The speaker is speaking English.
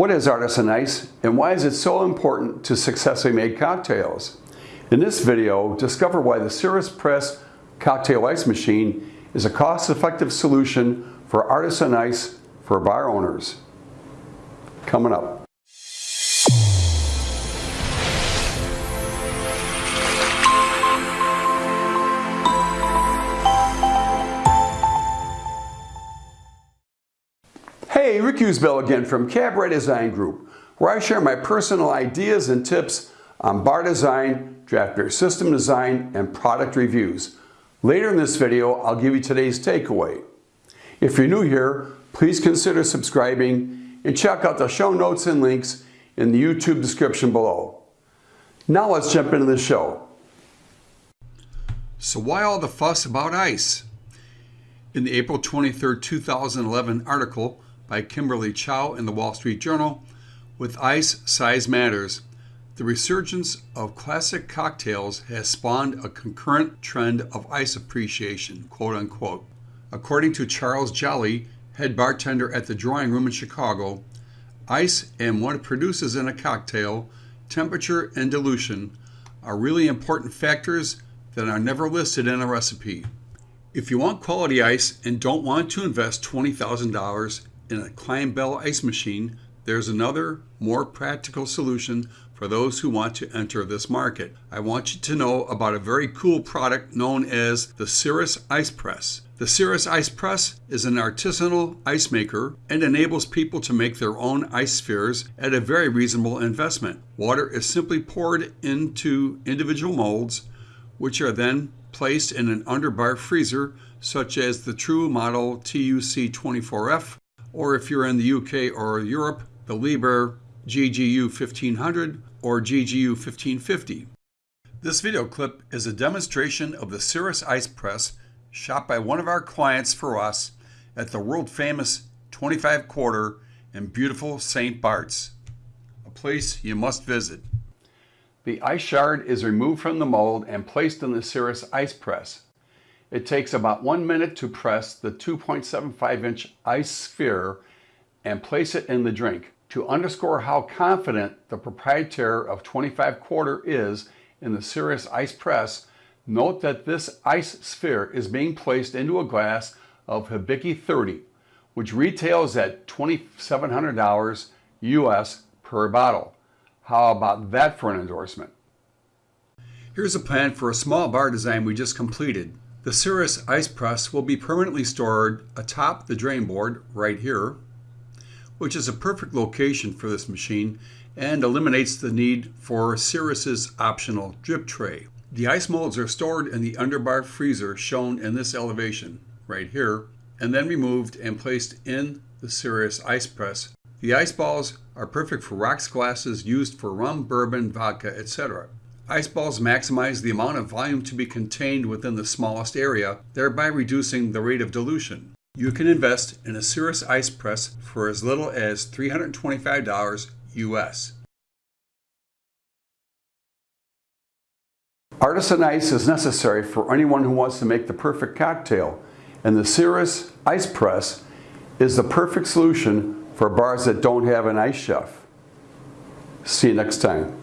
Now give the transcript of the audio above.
What is Artisan Ice and why is it so important to successfully make cocktails? In this video, discover why the Cirrus Press Cocktail Ice Machine is a cost-effective solution for artisan ice for bar owners. Coming up. Hey, Rick Usbell again from Cabaret Design Group, where I share my personal ideas and tips on bar design, draft beer system design, and product reviews. Later in this video, I'll give you today's takeaway. If you're new here, please consider subscribing and check out the show notes and links in the YouTube description below. Now let's jump into the show. So why all the fuss about ice? In the April 23, 2011 article, by Kimberly Chou in the Wall Street Journal, with ice, size matters. The resurgence of classic cocktails has spawned a concurrent trend of ice appreciation, quote unquote. According to Charles Joly, head bartender at the Drawing Room in Chicago, ice and what it produces in a cocktail, temperature and dilution, are really important factors that are never listed in a recipe. If you want quality ice and don't want to invest $20,000 in a Clinebell ice machine, there's another, more practical solution for those who want to enter this market. I want you to know about a very cool product known as the Cirrus Ice Press. The Cirrus Ice Press is an artisanal ice maker and enables people to make their own ice spheres at a very reasonable investment. Water is simply poured into individual molds, which are then placed in an underbar freezer such as the True Model TUC24F or if you're in the UK or Europe, the Liebherr GGU 1500 or GGU 1550. This video clip is a demonstration of the Cirrus Ice Press shot by one of our clients for us at the world famous 25 quarter in beautiful St. Bart's, a place you must visit. The ice shard is removed from the mold and placed in the Cirrus Ice Press. It takes about one minute to press the 2.75 inch ice sphere and place it in the drink. To underscore how confident the proprietor of 25 quarter is in the Cirrus Ice Press, note that this ice sphere is being placed into a glass of Hibiki 30, which retails at $2,700 US per bottle. How about that for an endorsement? Here's a plan for a small bar design we just completed. The Cirrus ice press will be permanently stored atop the drain board right here, which is a perfect location for this machine and eliminates the need for Cirrus's optional drip tray. The ice molds are stored in the underbar freezer shown in this elevation right here and then removed and placed in the Cirrus ice press. The ice balls are perfect for rocks glasses used for rum, bourbon, vodka, etc. Ice balls maximize the amount of volume to be contained within the smallest area, thereby reducing the rate of dilution. You can invest in a Cirrus Ice Press for as little as $325 US. Artisan ice is necessary for anyone who wants to make the perfect cocktail, and the Cirrus Ice Press is the perfect solution for bars that don't have an ice chef. See you next time.